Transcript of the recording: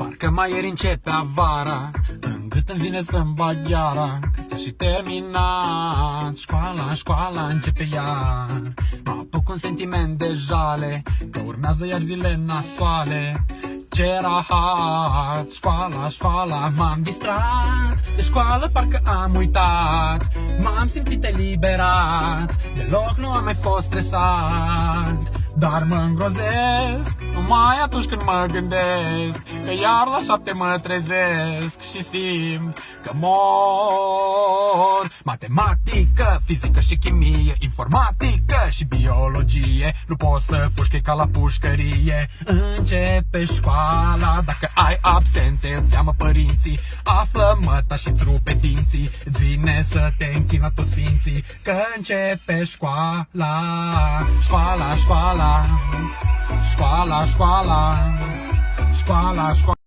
Parcă mai ieri începe avara În gât îmi vine să-mi bag iara Că s-a și terminat. Școala, școala începe iar. Mă apuc un sentiment de jale Că urmează iar zile nasoale. Ce rahat! Școala, școala, m-am distrat. De școală parcă am uitat. M-am simțit eliberat. Deloc nu am mai fost stresat dar mă îngrozesc Numai atunci când mă gândesc Că iar la șapte mă trezesc Și simt că mor. Matematică, fizică și chimie Informatică și biologie. Nu poți să fugi ca la pușcărie. Începe școala Dacă ai absențe îți cheamă părinții. Află măta și-ți rupe dinții. Îți vine să te închin la toți sfinții. Că începe școala Școala, școala. Școala, școala. Școala, școala